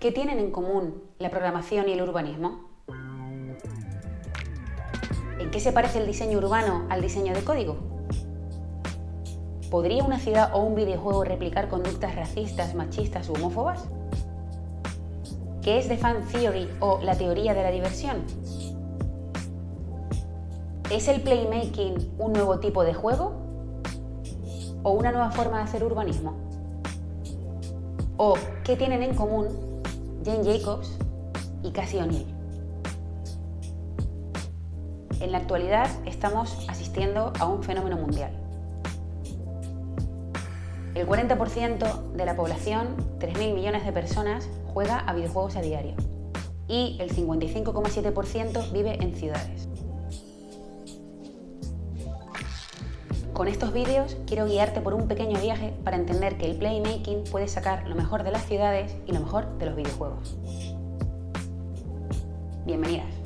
¿Qué tienen en común la programación y el urbanismo? ¿En qué se parece el diseño urbano al diseño de código? ¿Podría una ciudad o un videojuego replicar conductas racistas, machistas u homófobas? ¿Qué es The Fan Theory o la teoría de la diversión? ¿Es el playmaking un nuevo tipo de juego? ¿O una nueva forma de hacer urbanismo? ¿O qué tienen en común Jane Jacobs y Cassie O'Neill? En la actualidad estamos asistiendo a un fenómeno mundial. El 40% de la población, 3.000 millones de personas, juega a videojuegos a diario y el 55,7% vive en ciudades. Con estos vídeos quiero guiarte por un pequeño viaje para entender que el playmaking puede sacar lo mejor de las ciudades y lo mejor de los videojuegos. Bienvenidas.